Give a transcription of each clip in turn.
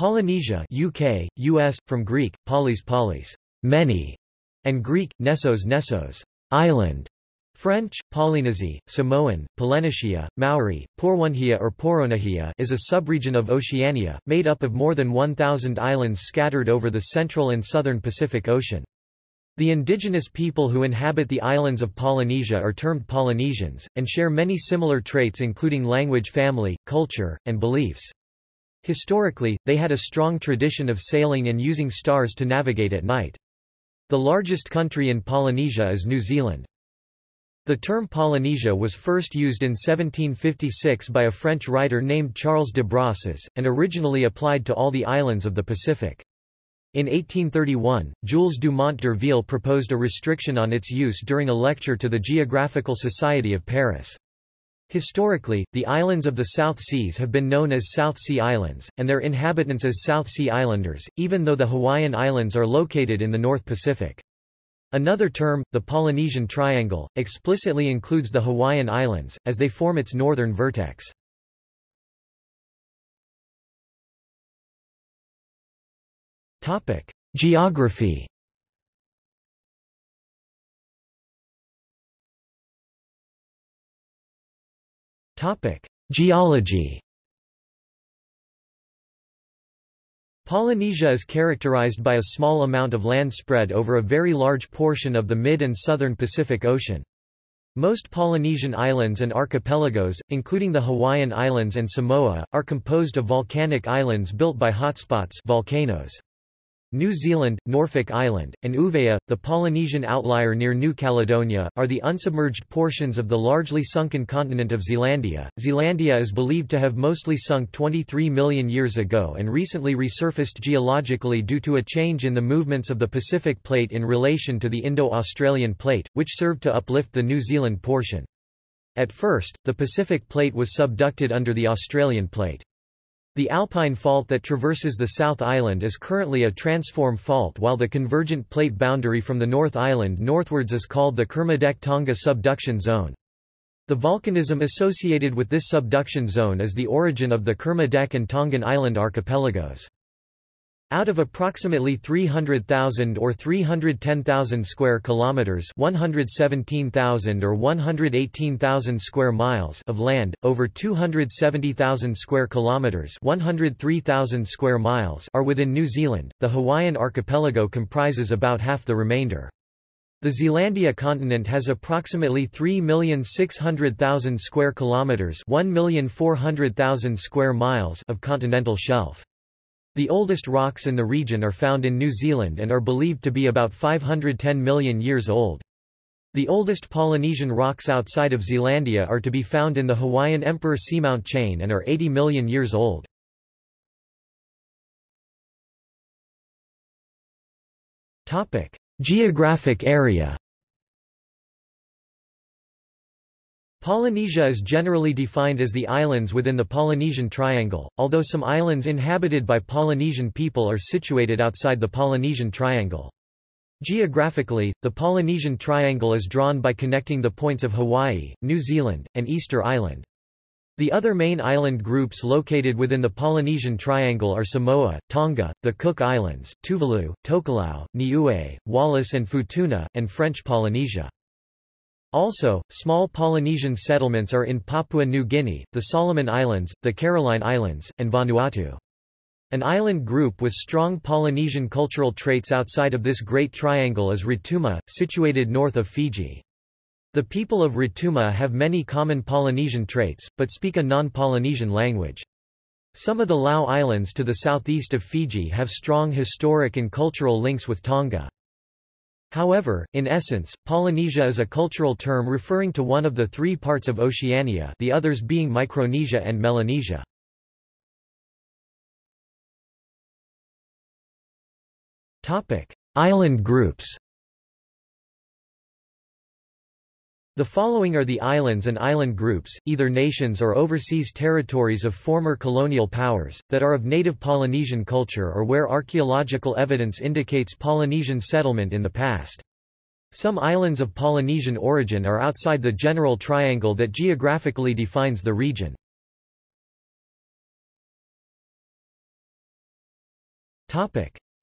Polynesia UK, US, from Greek, polis polis, many, and Greek, nessos nessos, island. French, Polynésie, Samoan, Polynesia, Maori, Porwunhia or Poronahia is a subregion of Oceania, made up of more than 1,000 islands scattered over the central and southern Pacific Ocean. The indigenous people who inhabit the islands of Polynesia are termed Polynesians, and share many similar traits including language family, culture, and beliefs. Historically, they had a strong tradition of sailing and using stars to navigate at night. The largest country in Polynesia is New Zealand. The term Polynesia was first used in 1756 by a French writer named Charles de Brosses, and originally applied to all the islands of the Pacific. In 1831, Jules Dumont d'Urville proposed a restriction on its use during a lecture to the Geographical Society of Paris. Historically, the islands of the South Seas have been known as South Sea Islands, and their inhabitants as South Sea Islanders, even though the Hawaiian Islands are located in the North Pacific. Another term, the Polynesian Triangle, explicitly includes the Hawaiian Islands, as they form its northern vertex. Geography Geology Polynesia is characterized by a small amount of land spread over a very large portion of the mid and southern Pacific Ocean. Most Polynesian islands and archipelagos, including the Hawaiian Islands and Samoa, are composed of volcanic islands built by hotspots volcanoes. New Zealand, Norfolk Island, and Uvea, the Polynesian outlier near New Caledonia, are the unsubmerged portions of the largely sunken continent of Zealandia. Zealandia is believed to have mostly sunk 23 million years ago and recently resurfaced geologically due to a change in the movements of the Pacific Plate in relation to the Indo-Australian Plate, which served to uplift the New Zealand portion. At first, the Pacific Plate was subducted under the Australian Plate. The Alpine Fault that traverses the South Island is currently a transform fault while the convergent plate boundary from the North Island northwards is called the Kermadec-Tonga subduction zone. The volcanism associated with this subduction zone is the origin of the Kermadec and Tongan Island archipelagos. Out of approximately 300,000 or 310,000 square kilometers, 117,000 or 118,000 square miles of land, over 270,000 square kilometers, 103,000 square miles are within New Zealand. The Hawaiian archipelago comprises about half the remainder. The Zealandia continent has approximately 3,600,000 square kilometers, 1,400,000 square miles of continental shelf. The oldest rocks in the region are found in New Zealand and are believed to be about 510 million years old. The oldest Polynesian rocks outside of Zealandia are to be found in the Hawaiian Emperor Seamount chain and are 80 million years old. Geographic area Polynesia is generally defined as the islands within the Polynesian Triangle, although some islands inhabited by Polynesian people are situated outside the Polynesian Triangle. Geographically, the Polynesian Triangle is drawn by connecting the points of Hawaii, New Zealand, and Easter Island. The other main island groups located within the Polynesian Triangle are Samoa, Tonga, the Cook Islands, Tuvalu, Tokelau, Niue, Wallis and Futuna, and French Polynesia. Also, small Polynesian settlements are in Papua New Guinea, the Solomon Islands, the Caroline Islands, and Vanuatu. An island group with strong Polynesian cultural traits outside of this Great Triangle is Rotuma, situated north of Fiji. The people of Rotuma have many common Polynesian traits, but speak a non-Polynesian language. Some of the Lau Islands to the southeast of Fiji have strong historic and cultural links with Tonga. However, in essence, Polynesia is a cultural term referring to one of the three parts of Oceania the others being Micronesia and Melanesia. Island groups The following are the islands and island groups, either nations or overseas territories of former colonial powers, that are of native Polynesian culture or where archaeological evidence indicates Polynesian settlement in the past. Some islands of Polynesian origin are outside the general triangle that geographically defines the region.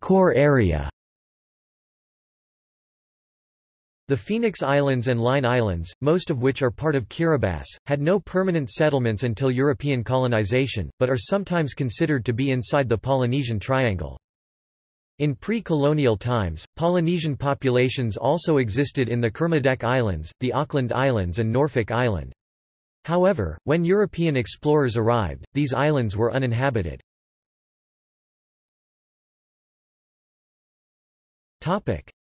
Core area. The Phoenix Islands and Line Islands, most of which are part of Kiribati, had no permanent settlements until European colonization, but are sometimes considered to be inside the Polynesian Triangle. In pre-colonial times, Polynesian populations also existed in the Kermadec Islands, the Auckland Islands and Norfolk Island. However, when European explorers arrived, these islands were uninhabited.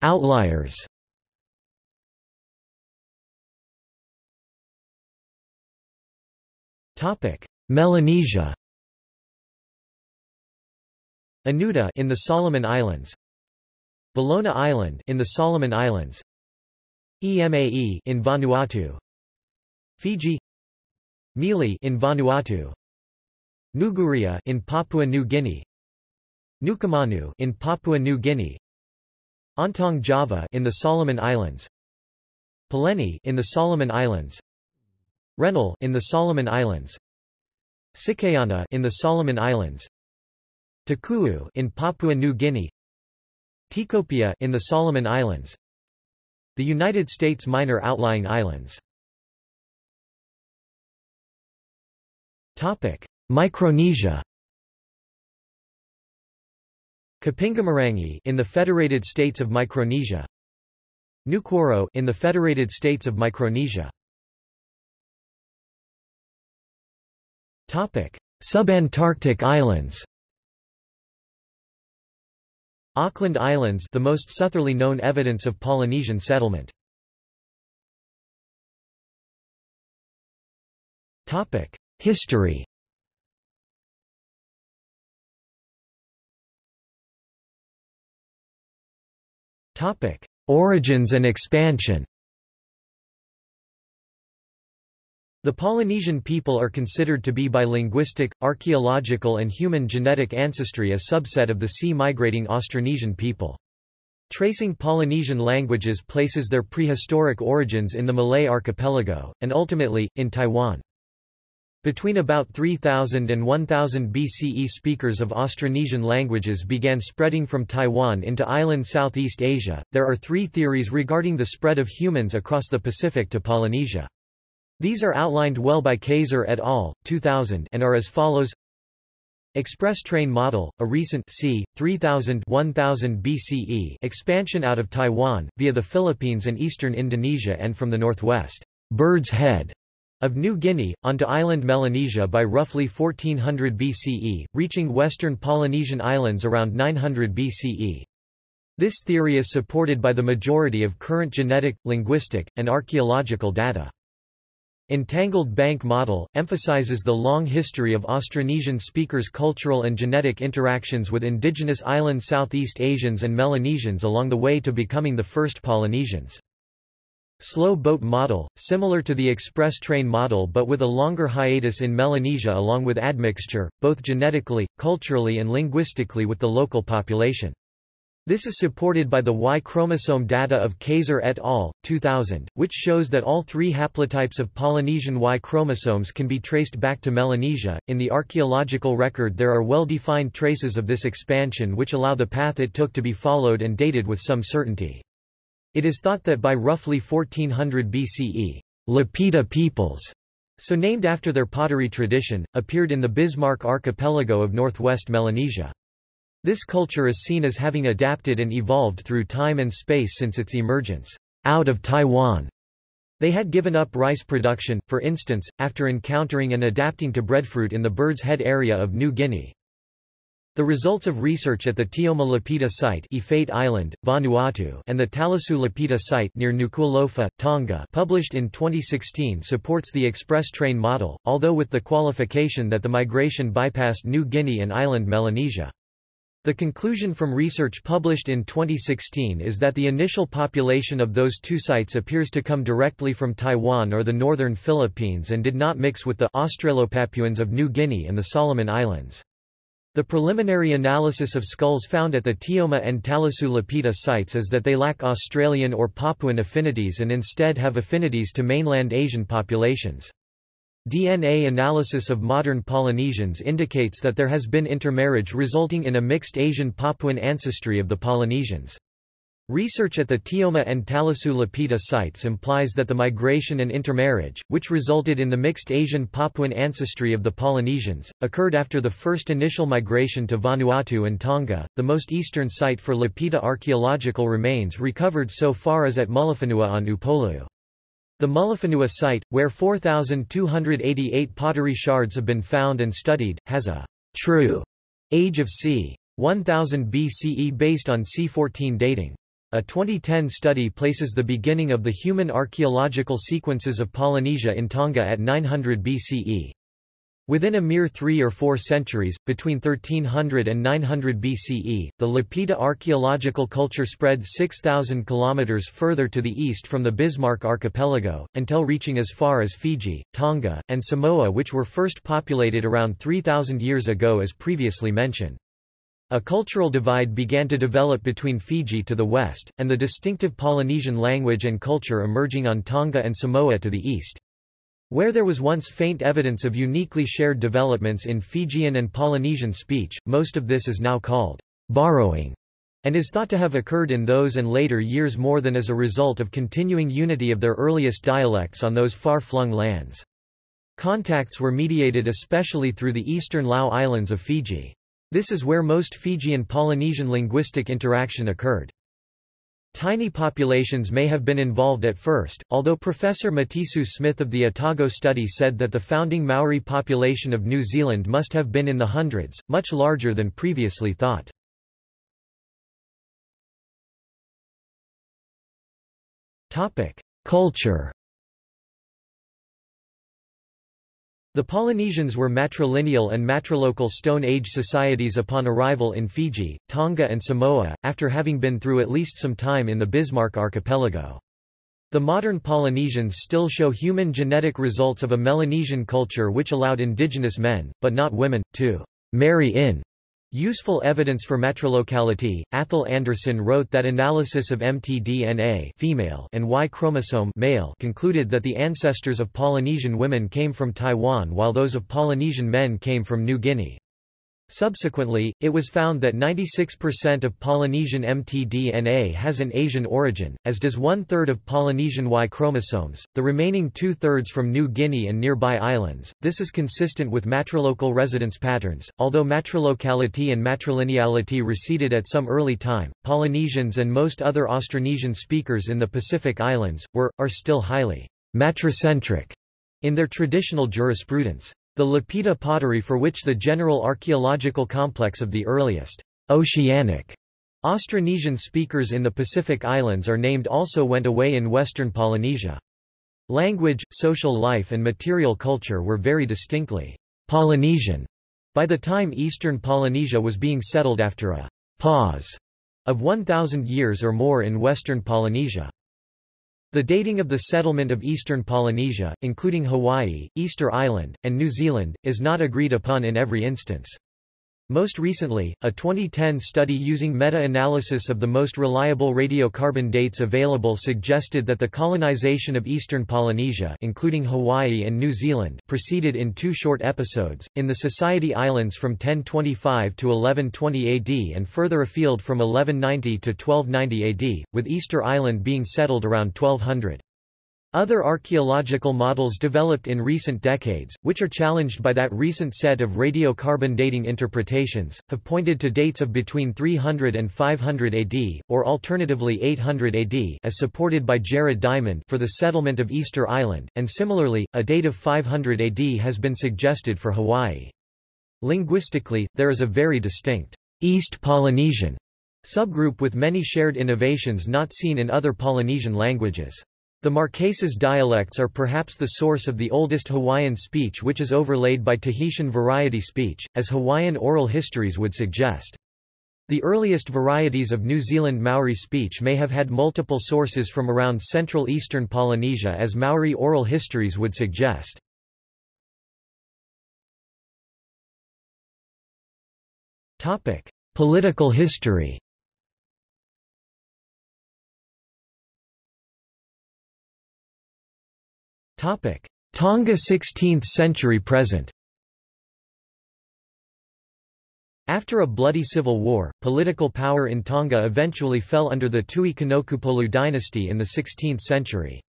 Outliers Melanesia. Anuta in the Solomon Islands. Bellona Island in the Solomon Islands. Emae in Vanuatu. Fiji. Mele in Vanuatu. Nuguria in Papua New Guinea. Nukumanu in Papua New Guinea. Ontong Java in the Solomon Islands. Pileni in the Solomon Islands Rennell in the Solomon Islands. Sikayana in the Solomon Islands. Takuu in Papua New Guinea. Tikopia in the Solomon Islands. The United States minor outlying islands. Topic Micronesia. Kapingamarangi in the Federated States of Micronesia. Nukuoro in the Federated States of Micronesia Subantarctic islands. Auckland Islands, the most southerly known evidence of Polynesian settlement. History. Origins and expansion. The Polynesian people are considered to be by linguistic, archaeological and human genetic ancestry a subset of the sea-migrating Austronesian people. Tracing Polynesian languages places their prehistoric origins in the Malay archipelago, and ultimately, in Taiwan. Between about 3000 and 1000 BCE speakers of Austronesian languages began spreading from Taiwan into island Southeast Asia. There are three theories regarding the spread of humans across the Pacific to Polynesia. These are outlined well by Kayser et al. 2000 and are as follows Express train model, a recent c. 3000 1000 BCE expansion out of Taiwan, via the Philippines and eastern Indonesia and from the northwest Bird's Head of New Guinea, onto island Melanesia by roughly 1400 BCE, reaching western Polynesian islands around 900 BCE. This theory is supported by the majority of current genetic, linguistic, and archaeological data. Entangled Bank Model, emphasizes the long history of Austronesian speakers' cultural and genetic interactions with indigenous island Southeast Asians and Melanesians along the way to becoming the first Polynesians. Slow Boat Model, similar to the express train model but with a longer hiatus in Melanesia along with admixture, both genetically, culturally and linguistically with the local population. This is supported by the Y chromosome data of Kayser et al. 2000, which shows that all three haplotypes of Polynesian Y chromosomes can be traced back to Melanesia. In the archaeological record, there are well defined traces of this expansion which allow the path it took to be followed and dated with some certainty. It is thought that by roughly 1400 BCE, Lapita peoples, so named after their pottery tradition, appeared in the Bismarck archipelago of northwest Melanesia. This culture is seen as having adapted and evolved through time and space since its emergence out of Taiwan. They had given up rice production, for instance, after encountering and adapting to breadfruit in the Bird's Head area of New Guinea. The results of research at the Teouma Lapita site Efate Island, Vanuatu and the Talasiu Lapita site near Nuku'alofa, Tonga published in 2016 supports the express train model, although with the qualification that the migration bypassed New Guinea and island Melanesia. The conclusion from research published in 2016 is that the initial population of those two sites appears to come directly from Taiwan or the northern Philippines and did not mix with the Australopapuans of New Guinea and the Solomon Islands. The preliminary analysis of skulls found at the Teouma and Talasiu Lapita sites is that they lack Australian or Papuan affinities and instead have affinities to mainland Asian populations. DNA analysis of modern Polynesians indicates that there has been intermarriage resulting in a mixed Asian Papuan ancestry of the Polynesians. Research at the Teouma and Talasiu Lapita sites implies that the migration and intermarriage, which resulted in the mixed Asian Papuan ancestry of the Polynesians, occurred after the first initial migration to Vanuatu and Tonga. The most eastern site for Lapita archaeological remains recovered so far is at Mulifanua on Upolu. The Mulifanua site, where 4,288 pottery shards have been found and studied, has a true age of c. 1000 BCE based on C14 dating. A 2010 study places the beginning of the human archaeological sequences of Polynesia in Tonga at 900 BCE. Within a mere three or four centuries, between 1300 and 900 BCE, the Lapita archaeological culture spread 6,000 kilometers further to the east from the Bismarck archipelago, until reaching as far as Fiji, Tonga, and Samoa which were first populated around 3,000 years ago as previously mentioned. A cultural divide began to develop between Fiji to the west, and the distinctive Polynesian language and culture emerging on Tonga and Samoa to the east. Where there was once faint evidence of uniquely shared developments in Fijian and Polynesian speech, most of this is now called borrowing, and is thought to have occurred in those and later years more than as a result of continuing unity of their earliest dialects on those far-flung lands. Contacts were mediated especially through the eastern Lau Islands of Fiji. This is where most Fijian-Polynesian linguistic interaction occurred. Tiny populations may have been involved at first, although Professor Matisoo-Smith of the Otago study said that the founding Maori population of New Zealand must have been in the hundreds, much larger than previously thought. Culture The Polynesians were matrilineal and matrilocal Stone Age societies upon arrival in Fiji, Tonga and Samoa, after having been through at least some time in the Bismarck archipelago. The modern Polynesians still show human genetic results of a Melanesian culture which allowed indigenous men, but not women, to marry in Useful evidence for matrilocality. Athol Anderson wrote that analysis of mtDNA female and Y chromosome male concluded that the ancestors of Polynesian women came from Taiwan while those of Polynesian men came from New Guinea. Subsequently, it was found that 96% of Polynesian mtDNA has an Asian origin, as does one-third of Polynesian Y chromosomes, the remaining two-thirds from New Guinea and nearby islands. This is consistent with matrilocal residence patterns. Although matrilocality and matrilineality receded at some early time, Polynesians and most other Austronesian speakers in the Pacific Islands were, are still highly matricentric in their traditional jurisprudence. The Lapita pottery for which the general archaeological complex of the earliest oceanic Austronesian speakers in the Pacific Islands are named also went away in western Polynesia. Language, social life and material culture were very distinctly Polynesian by the time eastern Polynesia was being settled after a pause of 1,000 years or more in western Polynesia. The dating of the settlement of eastern Polynesia, including Hawaii, Easter Island, and New Zealand, is not agreed upon in every instance. Most recently, a 2010 study using meta-analysis of the most reliable radiocarbon dates available suggested that the colonization of eastern Polynesia including Hawaii and New Zealand proceeded in two short episodes, in the Society Islands from 1025 to 1120 AD and further afield from 1190 to 1290 AD, with Easter Island being settled around 1200. Other archaeological models developed in recent decades, which are challenged by that recent set of radiocarbon dating interpretations, have pointed to dates of between 300 and 500 AD, or alternatively 800 AD as supported by Jared Diamond for the settlement of Easter Island, and similarly, a date of 500 AD has been suggested for Hawaii. Linguistically, there is a very distinct East Polynesian subgroup with many shared innovations not seen in other Polynesian languages. The Marquesas dialects are perhaps the source of the oldest Hawaiian speech which is overlaid by Tahitian variety speech, as Hawaiian oral histories would suggest. The earliest varieties of New Zealand Maori speech may have had multiple sources from around central eastern Polynesia as Maori oral histories would suggest. Political history Tonga 16th century present After a bloody civil war, political power in Tonga eventually fell under the Tui Kanokupolu dynasty in the 16th century.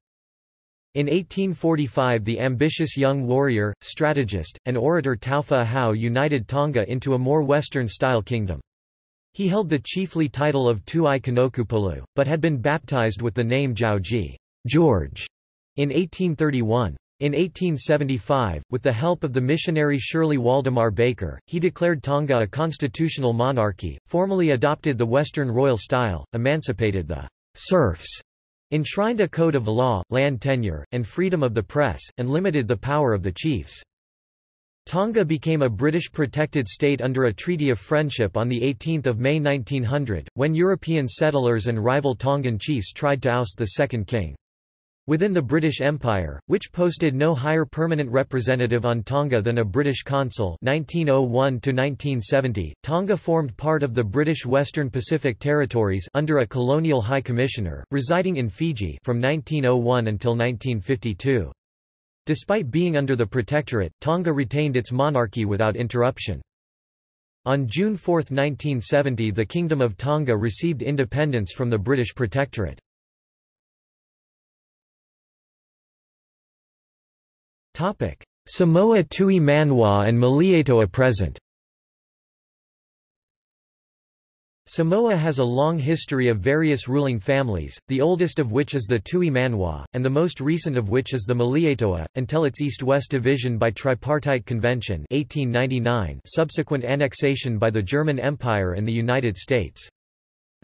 In 1845 the ambitious young warrior, strategist, and orator Taufa Ahau united Tonga into a more Western-style kingdom. He held the chiefly title of Tuai Kanokupolu, but had been baptized with the name Jauji George, in 1831. In 1875, with the help of the missionary Shirley Waldemar Baker, he declared Tonga a constitutional monarchy, formally adopted the Western royal style, emancipated the serfs enshrined a code of law, land tenure, and freedom of the press, and limited the power of the chiefs. Tonga became a British protected state under a Treaty of Friendship on 18 May 1900, when European settlers and rival Tongan chiefs tried to oust the second king. Within the British Empire, which posted no higher permanent representative on Tonga than a British consul 1901 Tonga formed part of the British Western Pacific Territories under a colonial high commissioner, residing in Fiji from 1901 until 1952. Despite being under the Protectorate, Tonga retained its monarchy without interruption. On June 4, 1970 the Kingdom of Tonga received independence from the British Protectorate. Samoa Tui Manu'a and Malietoa present Samoa has a long history of various ruling families, the oldest of which is the Tui Manu'a, and the most recent of which is the Malietoa, until its east-west division by Tripartite Convention 1899 subsequent annexation by the German Empire and the United States.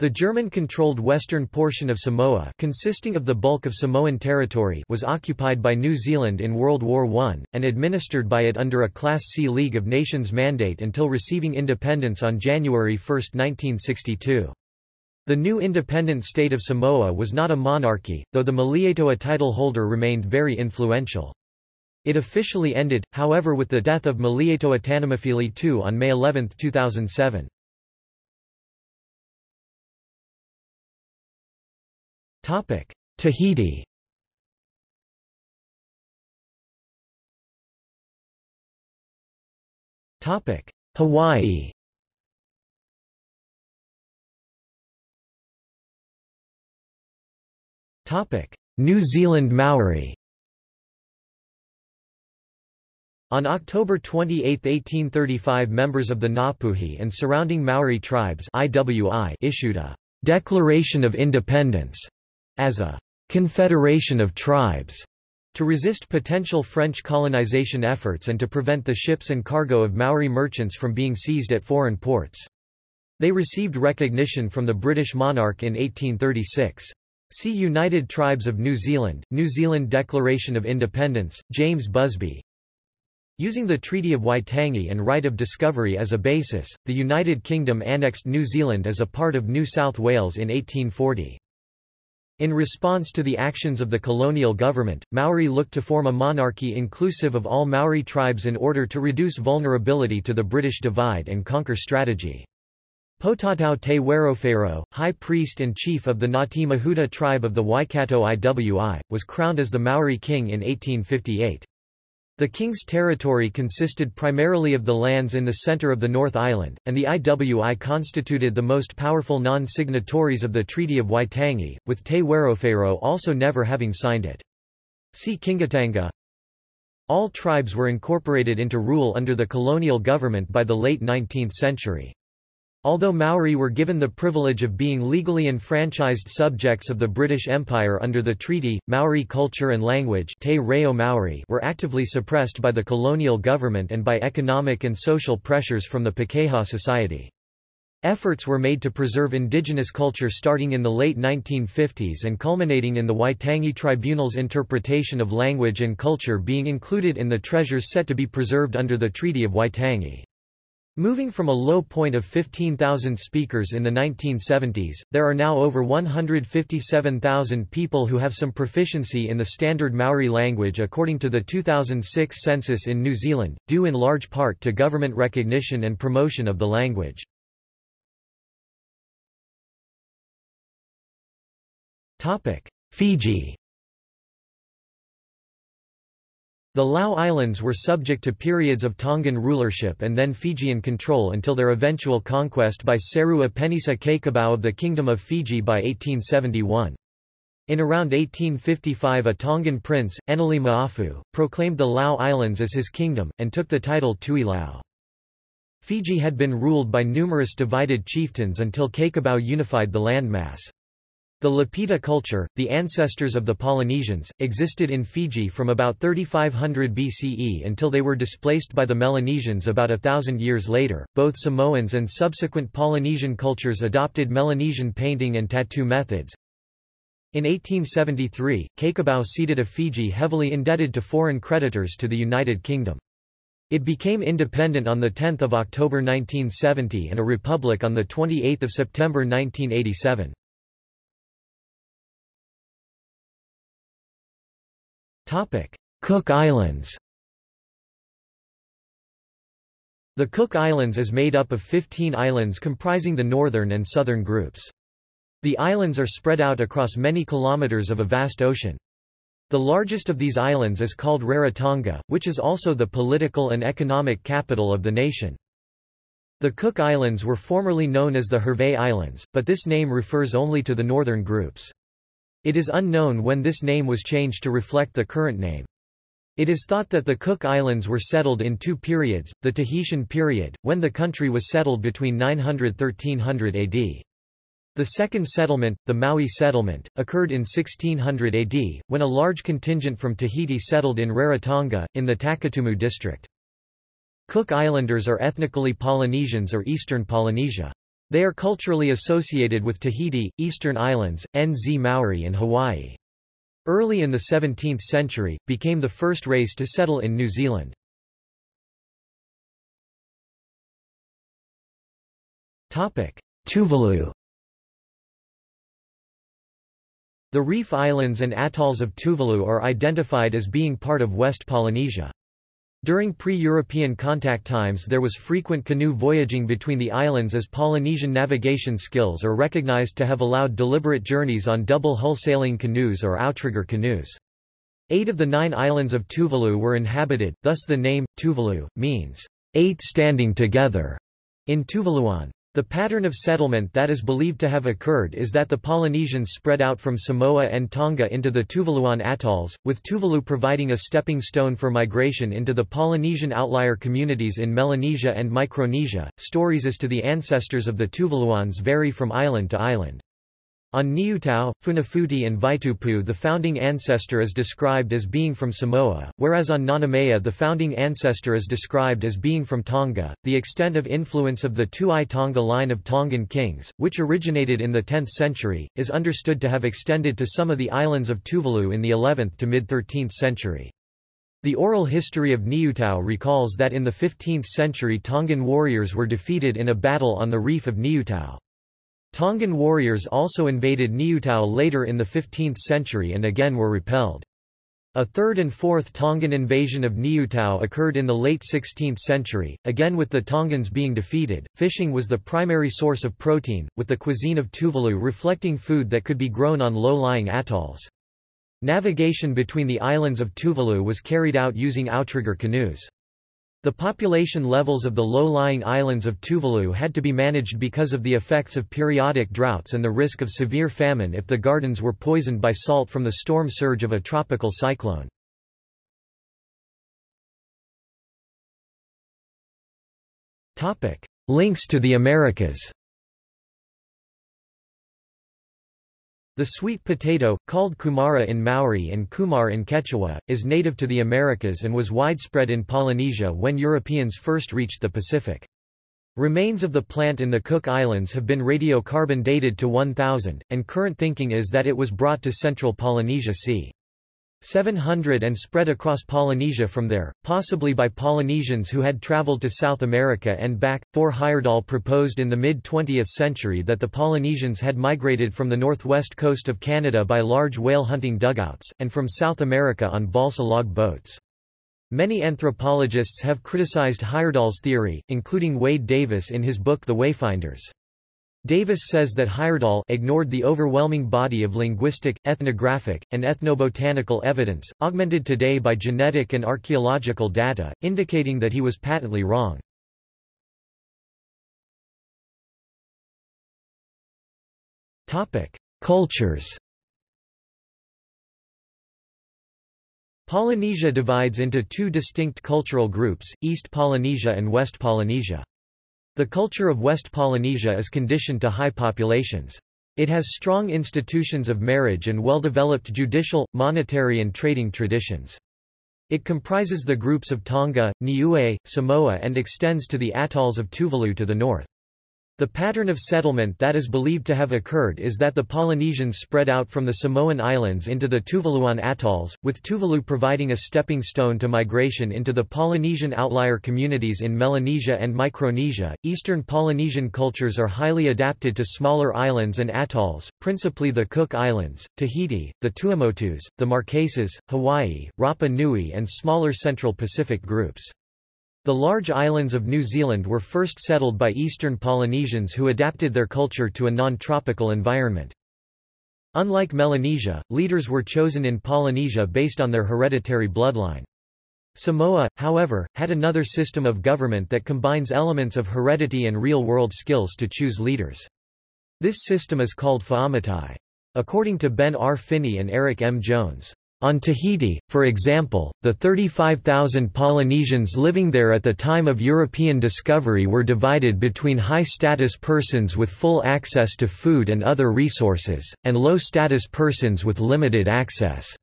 The German-controlled western portion of Samoa consisting of the bulk of Samoan territory was occupied by New Zealand in World War I, and administered by it under a Class C League of Nations mandate until receiving independence on January 1, 1962. The new independent state of Samoa was not a monarchy, though the Malietoa title holder remained very influential. It officially ended, however with the death of Malietoa Tanumafili II on May 11, 2007. Topic: Tahiti. Topic: Hawaii. Topic: New Zealand Maori. On October 28, 1835 members of the Ngapuhi and surrounding Maori tribes IWI issued a «Declaration of Independence» as a confederation of tribes to resist potential French colonization efforts and to prevent the ships and cargo of Maori merchants from being seized at foreign ports. They received recognition from the British monarch in 1836. See United Tribes of New Zealand, New Zealand Declaration of Independence, James Busby. Using the Treaty of Waitangi and right of discovery as a basis, the United Kingdom annexed New Zealand as a part of New South Wales in 1840. In response to the actions of the colonial government, Maori looked to form a monarchy inclusive of all Maori tribes in order to reduce vulnerability to the British divide and conquer strategy. Potatau Te Wherowhero, high priest and chief of the Ngati Mahuta tribe of the Waikato Iwi, was crowned as the Maori king in 1858. The king's territory consisted primarily of the lands in the center of the North Island, and the IWI constituted the most powerful non-signatories of the Treaty of Waitangi, with Te Wherowhero also never having signed it. See Kingitanga. All tribes were incorporated into rule under the colonial government by the late 19th century. Although Maori were given the privilege of being legally enfranchised subjects of the British Empire under the treaty, Maori culture and language Te Reo Maori were actively suppressed by the colonial government and by economic and social pressures from the Pakeha Society. Efforts were made to preserve indigenous culture starting in the late 1950s and culminating in the Waitangi Tribunal's interpretation of language and culture being included in the treasures set to be preserved under the Treaty of Waitangi. Moving from a low point of 15,000 speakers in the 1970s, there are now over 157,000 people who have some proficiency in the standard Maori language according to the 2006 census in New Zealand, due in large part to government recognition and promotion of the language. Fiji The Lau Islands were subject to periods of Tongan rulership and then Fijian control until their eventual conquest by Seru Apenisa Cakobau of the Kingdom of Fiji by 1871. In around 1855 a Tongan prince, Eneli Ma'afu, proclaimed the Lau Islands as his kingdom, and took the title Tui Lau. Fiji had been ruled by numerous divided chieftains until Cakobau unified the landmass. The Lapita culture, the ancestors of the Polynesians, existed in Fiji from about 3500 BCE until they were displaced by the Melanesians about a thousand years later. Both Samoans and subsequent Polynesian cultures adopted Melanesian painting and tattoo methods. In 1873, Cakobau ceded a Fiji heavily indebted to foreign creditors to the United Kingdom. It became independent on 10 October 1970 and a republic on 28 September 1987. Cook Islands The Cook Islands is made up of 15 islands comprising the northern and southern groups. The islands are spread out across many kilometers of a vast ocean. The largest of these islands is called Rarotonga, which is also the political and economic capital of the nation. The Cook Islands were formerly known as the Hervey Islands, but this name refers only to the northern groups. It is unknown when this name was changed to reflect the current name. It is thought that the Cook Islands were settled in two periods, the Tahitian period, when the country was settled between 900–1300 AD. The second settlement, the Maui settlement, occurred in 1600 AD, when a large contingent from Tahiti settled in Rarotonga, in the Takitumu district. Cook Islanders are ethnically Polynesians or Eastern Polynesia. They are culturally associated with Tahiti, Eastern Islands, NZ Maori and Hawaii. Early in the 17th century, became the first race to settle in New Zealand. Tuvalu The reef islands and atolls of Tuvalu are identified as being part of West Polynesia. During pre-European contact times there was frequent canoe voyaging between the islands as Polynesian navigation skills are recognized to have allowed deliberate journeys on double-hull sailing canoes or outrigger canoes. Eight of the nine islands of Tuvalu were inhabited, thus the name, Tuvalu, means, eight standing together, in Tuvaluan. The pattern of settlement that is believed to have occurred is that the Polynesians spread out from Samoa and Tonga into the Tuvaluan atolls, with Tuvalu providing a stepping stone for migration into the Polynesian outlier communities in Melanesia and Micronesia. Stories as to the ancestors of the Tuvaluans vary from island to island. On Niutau, Funafuti and Vaitupu the founding ancestor is described as being from Samoa, whereas on Nanumea the founding ancestor is described as being from Tonga. The extent of influence of the Tuai Tonga line of Tongan kings, which originated in the 10th century, is understood to have extended to some of the islands of Tuvalu in the 11th to mid-13th century. The oral history of Niutau recalls that in the 15th century Tongan warriors were defeated in a battle on the reef of Niutau. Tongan warriors also invaded Niutau later in the 15th century and again were repelled. A third and fourth Tongan invasion of Niutau occurred in the late 16th century, again with the Tongans being defeated. Fishing was the primary source of protein, with the cuisine of Tuvalu reflecting food that could be grown on low-lying atolls. Navigation between the islands of Tuvalu was carried out using outrigger canoes. The population levels of the low-lying islands of Tuvalu had to be managed because of the effects of periodic droughts and the risk of severe famine if the gardens were poisoned by salt from the storm surge of a tropical cyclone. Links to the Americas The sweet potato, called kumara in Maori and kumar in Quechua, is native to the Americas and was widespread in Polynesia when Europeans first reached the Pacific. Remains of the plant in the Cook Islands have been radiocarbon dated to 1000, and current thinking is that it was brought to central Polynesia c. 700 and spread across Polynesia from there, possibly by Polynesians who had traveled to South America and back. Thor Heyerdahl proposed in the mid-20th century that the Polynesians had migrated from the northwest coast of Canada by large whale hunting dugouts, and from South America on balsa log boats. Many anthropologists have criticized Heyerdahl's theory, including Wade Davis in his book The Wayfinders. Davis says that Heyerdahl ignored the overwhelming body of linguistic, ethnographic, and ethnobotanical evidence, augmented today by genetic and archaeological data, indicating that he was patently wrong. Cultures Polynesia divides into two distinct cultural groups, East Polynesia and West Polynesia. The culture of West Polynesia is conditioned to high populations. It has strong institutions of marriage and well-developed judicial, monetary and trading traditions. It comprises the groups of Tonga, Niue, Samoa and extends to the atolls of Tuvalu to the north. The pattern of settlement that is believed to have occurred is that the Polynesians spread out from the Samoan Islands into the Tuvaluan atolls, with Tuvalu providing a stepping stone to migration into the Polynesian outlier communities in Melanesia and Micronesia. Eastern Polynesian cultures are highly adapted to smaller islands and atolls, principally the Cook Islands, Tahiti, the Tuamotus, the Marquesas, Hawaii, Rapa Nui, and smaller Central Pacific groups. The large islands of New Zealand were first settled by eastern Polynesians who adapted their culture to a non-tropical environment. Unlike Melanesia, leaders were chosen in Polynesia based on their hereditary bloodline. Samoa, however, had another system of government that combines elements of heredity and real-world skills to choose leaders. This system is called Fa'amatai. According to Ben R. Finney and Eric M. Jones, on Tahiti, for example, the 35,000 Polynesians living there at the time of European discovery were divided between high-status persons with full access to food and other resources, and low-status persons with limited access.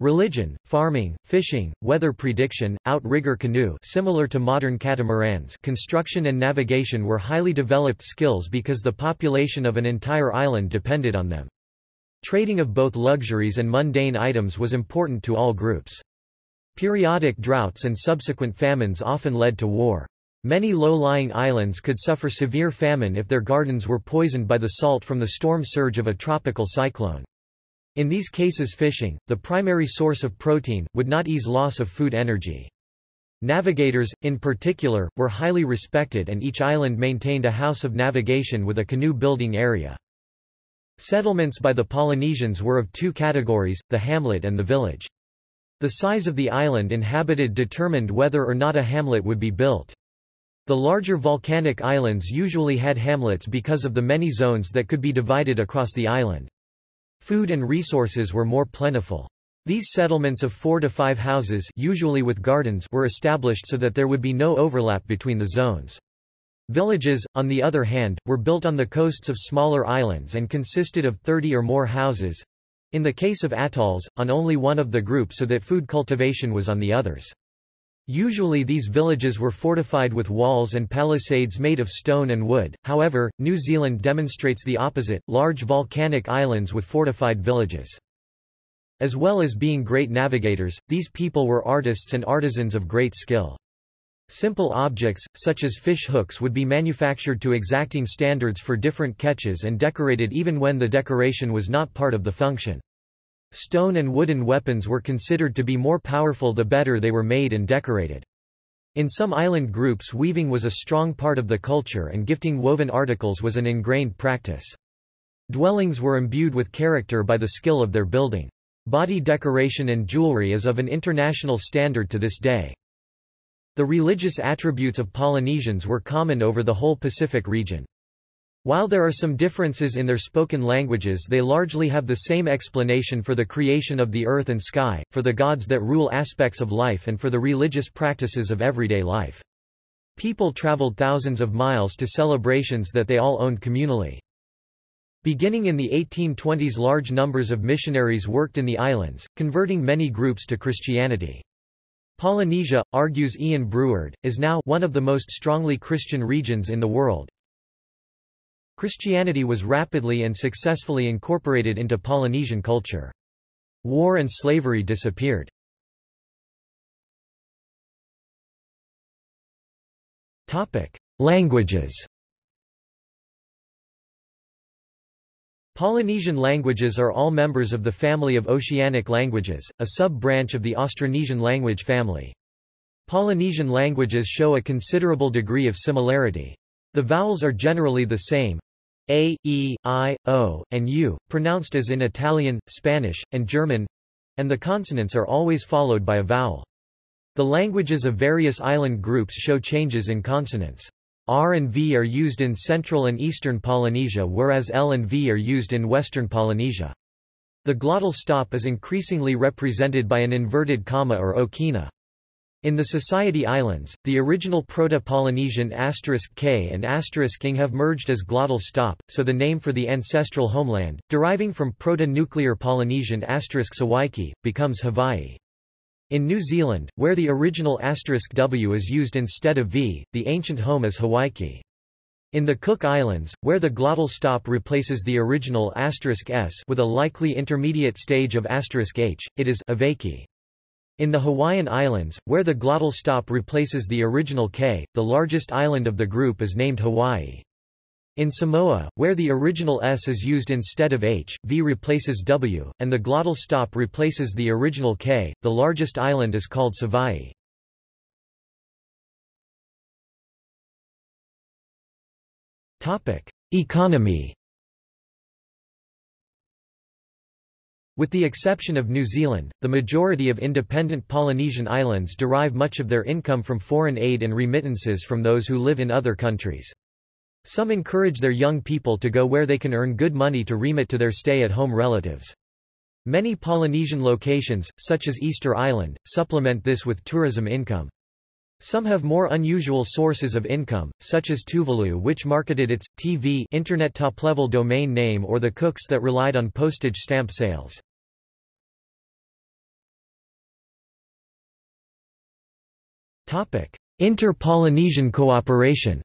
Religion, farming, fishing, weather prediction, outrigger canoe similar to modern catamarans construction and navigation were highly developed skills because the population of an entire island depended on them. Trading of both luxuries and mundane items was important to all groups. Periodic droughts and subsequent famines often led to war. Many low-lying islands could suffer severe famine if their gardens were poisoned by the salt from the storm surge of a tropical cyclone. In these cases fishing, the primary source of protein, would not ease loss of food energy. Navigators, in particular, were highly respected and each island maintained a house of navigation with a canoe building area. Settlements by the Polynesians were of two categories, the hamlet and the village. The size of the island inhabited determined whether or not a hamlet would be built. The larger volcanic islands usually had hamlets because of the many zones that could be divided across the island. Food and resources were more plentiful. These settlements of four to five houses usually with gardens were established so that there would be no overlap between the zones. Villages, on the other hand, were built on the coasts of smaller islands and consisted of 30 or more houses. In the case of atolls, on only one of the group so that food cultivation was on the others. Usually these villages were fortified with walls and palisades made of stone and wood, however, New Zealand demonstrates the opposite, large volcanic islands with fortified villages. As well as being great navigators, these people were artists and artisans of great skill. Simple objects, such as fish hooks would be manufactured to exacting standards for different catches and decorated even when the decoration was not part of the function. Stone and wooden weapons were considered to be more powerful the better they were made and decorated. In some island groups weaving was a strong part of the culture and gifting woven articles was an ingrained practice. Dwellings were imbued with character by the skill of their building. Body decoration and jewelry is of an international standard to this day. The religious attributes of Polynesians were common over the whole Pacific region. While there are some differences in their spoken languages they largely have the same explanation for the creation of the earth and sky, for the gods that rule aspects of life and for the religious practices of everyday life. People traveled thousands of miles to celebrations that they all owned communally. Beginning in the 1820s large numbers of missionaries worked in the islands, converting many groups to Christianity. Polynesia, argues Ian Breward, is now one of the most strongly Christian regions in the world. Christianity was rapidly and successfully incorporated into Polynesian culture. War and slavery disappeared. Languages Polynesian languages are all members of the family of Oceanic languages, a sub-branch of the Austronesian language family. Polynesian languages show a considerable degree of similarity. The vowels are generally the same a, e, i, o, and u, pronounced as in Italian, Spanish, and German and the consonants are always followed by a vowel. The languages of various island groups show changes in consonants. R and V are used in central and eastern Polynesia whereas L and V are used in western Polynesia. The glottal stop is increasingly represented by an inverted comma or okina. In the Society Islands, the original Proto-Polynesian asterisk *k and asterisk *ing have merged as glottal stop, so the name for the ancestral homeland, deriving from Proto-Nuclear Polynesian asterisk *sawaiki, becomes Hawaii. In New Zealand, where the original asterisk *w is used instead of v, the ancient home is Hawaiki. In the Cook Islands, where the glottal stop replaces the original asterisk s with a likely intermediate stage of asterisk h, it is Avaiki. In the Hawaiian Islands, where the glottal stop replaces the original k, the largest island of the group is named Hawaii. In Samoa, where the original s is used instead of h, v replaces w, and the glottal stop replaces the original k, the largest island is called Savaii. Economy With the exception of New Zealand, the majority of independent Polynesian islands derive much of their income from foreign aid and remittances from those who live in other countries. Some encourage their young people to go where they can earn good money to remit to their stay-at-home relatives. Many Polynesian locations, such as Easter Island, supplement this with tourism income. Some have more unusual sources of income, such as Tuvalu which marketed its, TV internet top-level domain name or the Cooks that relied on postage stamp sales. Inter-Polynesian cooperation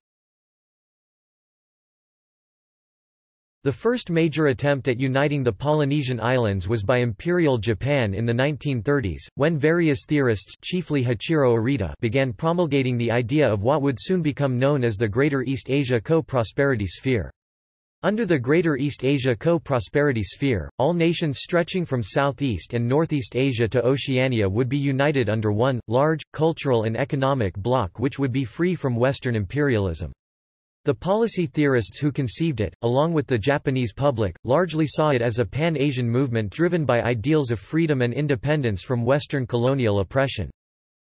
The first major attempt at uniting the Polynesian islands was by Imperial Japan in the 1930s, when various theorists chiefly Hachiro Arita began promulgating the idea of what would soon become known as the Greater East Asia Co-Prosperity Sphere. Under the Greater East Asia Co-Prosperity Sphere, all nations stretching from Southeast and Northeast Asia to Oceania would be united under one, large, cultural and economic bloc which would be free from Western imperialism. The policy theorists who conceived it, along with the Japanese public, largely saw it as a pan-Asian movement driven by ideals of freedom and independence from Western colonial oppression.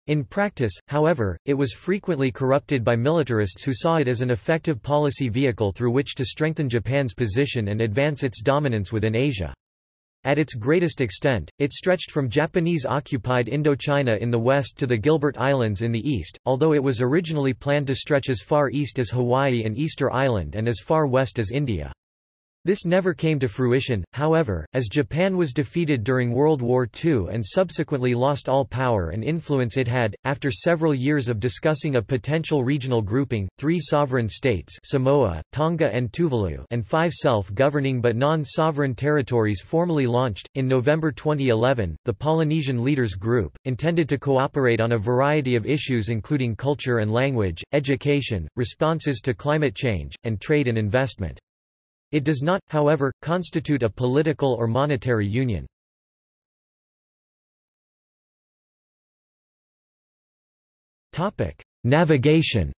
In practice, however, it was frequently corrupted by militarists who saw it as an effective policy vehicle through which to strengthen Japan's position and advance its dominance within Asia. At its greatest extent, it stretched from Japanese-occupied Indochina in the west to the Gilbert Islands in the east, although it was originally planned to stretch as far east as Hawaii and Easter Island and as far west as India. This never came to fruition, however, as Japan was defeated during World War II and subsequently lost all power and influence it had. After several years of discussing a potential regional grouping, three sovereign states Samoa, Tonga and Tuvalu and five self-governing but non-sovereign territories formally launched. In November 2011, the Polynesian Leaders Group, intended to cooperate on a variety of issues including culture and language, education, responses to climate change, and trade and investment. It does not, however, constitute a political or monetary union. Navigation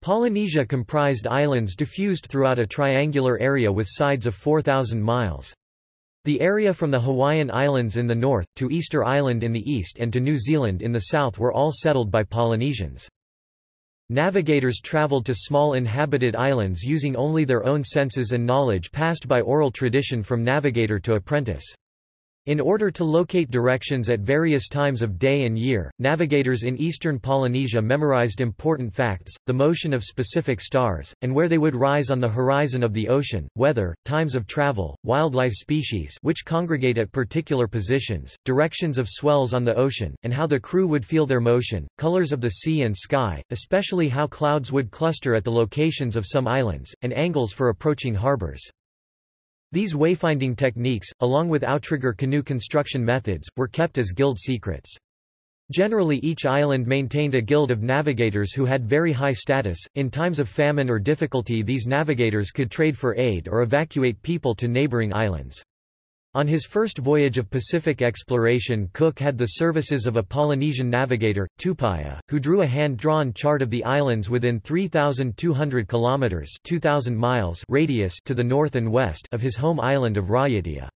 Polynesia comprised islands diffused throughout a triangular area with sides of 4,000 miles. The area from the Hawaiian Islands in the north, to Easter Island in the east and to New Zealand in the south were all settled by Polynesians. Navigators traveled to small inhabited islands using only their own senses and knowledge passed by oral tradition from navigator to apprentice. In order to locate directions at various times of day and year, navigators in eastern Polynesia memorized important facts, the motion of specific stars, and where they would rise on the horizon of the ocean, weather, times of travel, wildlife species which congregate at particular positions, directions of swells on the ocean, and how the crew would feel their motion, colors of the sea and sky, especially how clouds would cluster at the locations of some islands, and angles for approaching harbors. These wayfinding techniques, along with outrigger canoe construction methods, were kept as guild secrets. Generally each island maintained a guild of navigators who had very high status. In times of famine or difficulty these navigators could trade for aid or evacuate people to neighboring islands. On his first voyage of Pacific exploration Cook had the services of a Polynesian navigator, Tupaia, who drew a hand-drawn chart of the islands within 3,200 kilometers (2,000 miles) radius to the north and west of his home island of Raiatea.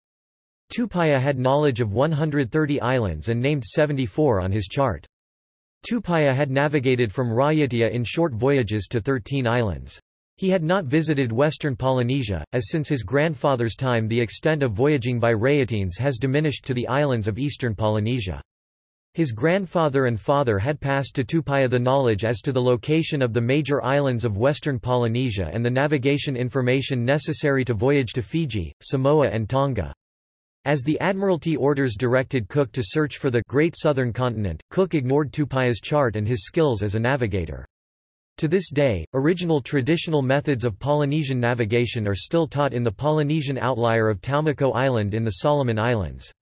Tupaia had knowledge of 130 islands and named 74 on his chart. Tupaia had navigated from Raiatea in short voyages to 13 islands. He had not visited western Polynesia, as since his grandfather's time the extent of voyaging by Raiateans has diminished to the islands of eastern Polynesia. His grandfather and father had passed to Tupaia the knowledge as to the location of the major islands of western Polynesia and the navigation information necessary to voyage to Fiji, Samoa and Tonga. As the Admiralty orders directed Cook to search for the Great Southern Continent, Cook ignored Tupaia's chart and his skills as a navigator. To this day, original traditional methods of Polynesian navigation are still taught in the Polynesian outlier of Taumako Island in the Solomon Islands.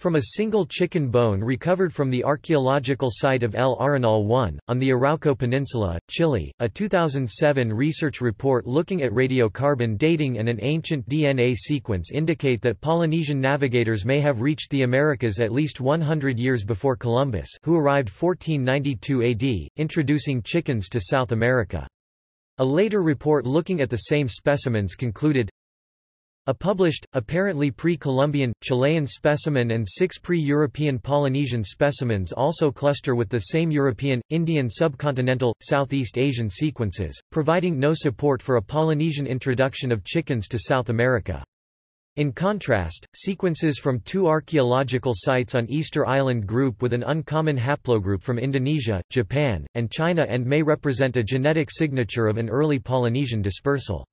From a single chicken bone recovered from the archaeological site of El Arenal 1, on the Arauco Peninsula, Chile, a 2007 research report looking at radiocarbon dating and an ancient DNA sequence indicate that Polynesian navigators may have reached the Americas at least 100 years before Columbus who arrived 1492 AD, introducing chickens to South America. A later report looking at the same specimens concluded, a published, apparently pre-Columbian, Chilean specimen and six pre-European Polynesian specimens also cluster with the same European, Indian subcontinental, Southeast Asian sequences, providing no support for a Polynesian introduction of chickens to South America. In contrast, sequences from two archaeological sites on Easter Island group with an uncommon haplogroup from Indonesia, Japan, and China and may represent a genetic signature of an early Polynesian dispersal.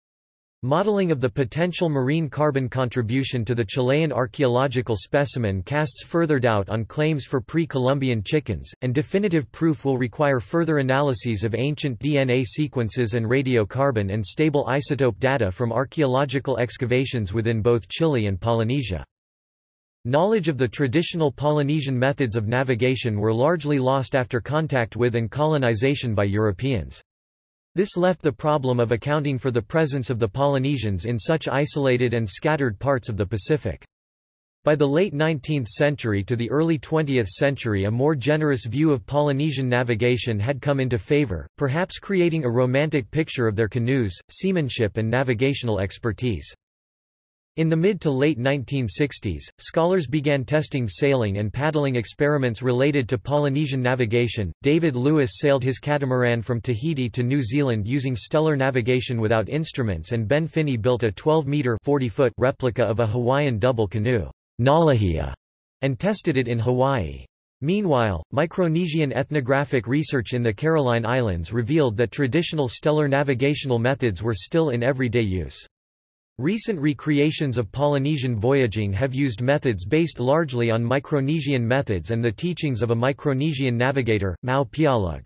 Modeling of the potential marine carbon contribution to the Chilean archaeological specimen casts further doubt on claims for pre-Columbian chickens, and definitive proof will require further analyses of ancient DNA sequences and radiocarbon and stable isotope data from archaeological excavations within both Chile and Polynesia. Knowledge of the traditional Polynesian methods of navigation were largely lost after contact with and colonization by Europeans. This left the problem of accounting for the presence of the Polynesians in such isolated and scattered parts of the Pacific. By the late 19th century to the early 20th century a more generous view of Polynesian navigation had come into favor, perhaps creating a romantic picture of their canoes, seamanship and navigational expertise. In the mid to late 1960s, scholars began testing sailing and paddling experiments related to Polynesian navigation. David Lewis sailed his catamaran from Tahiti to New Zealand using stellar navigation without instruments, and Ben Finney built a 12-meter (40-foot) replica of a Hawaiian double canoe, Nalehia, and tested it in Hawaii. Meanwhile, Micronesian ethnographic research in the Caroline Islands revealed that traditional stellar navigational methods were still in everyday use. Recent recreations of Polynesian voyaging have used methods based largely on Micronesian methods and the teachings of a Micronesian navigator, Mau Piailug.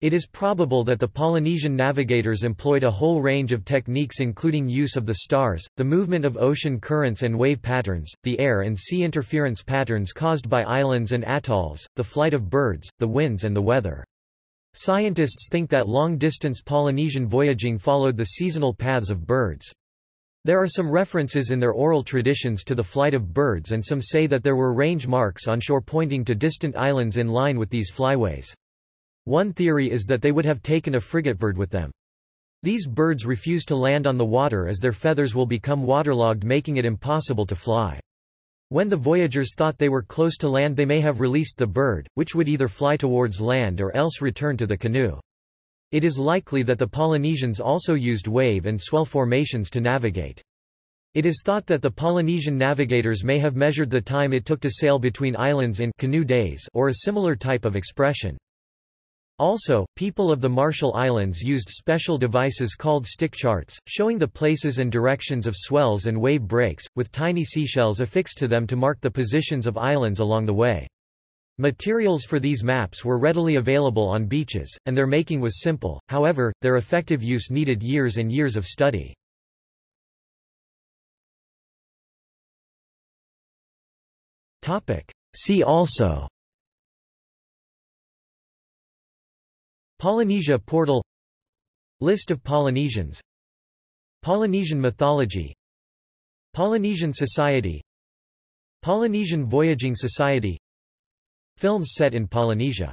It is probable that the Polynesian navigators employed a whole range of techniques including use of the stars, the movement of ocean currents and wave patterns, the air and sea interference patterns caused by islands and atolls, the flight of birds, the winds and the weather. Scientists think that long-distance Polynesian voyaging followed the seasonal paths of birds. There are some references in their oral traditions to the flight of birds and some say that there were range marks on shore pointing to distant islands in line with these flyways. One theory is that they would have taken a frigatebird with them. These birds refuse to land on the water as their feathers will become waterlogged making it impossible to fly. When the voyagers thought they were close to land they may have released the bird, which would either fly towards land or else return to the canoe. It is likely that the Polynesians also used wave and swell formations to navigate. It is thought that the Polynesian navigators may have measured the time it took to sail between islands in canoe days or a similar type of expression. Also, people of the Marshall Islands used special devices called stick charts, showing the places and directions of swells and wave breaks, with tiny seashells affixed to them to mark the positions of islands along the way. Materials for these maps were readily available on beaches, and their making was simple, however, their effective use needed years and years of study. See also Polynesia portal List of Polynesians Polynesian mythology Polynesian Society Polynesian Voyaging Society Films set in Polynesia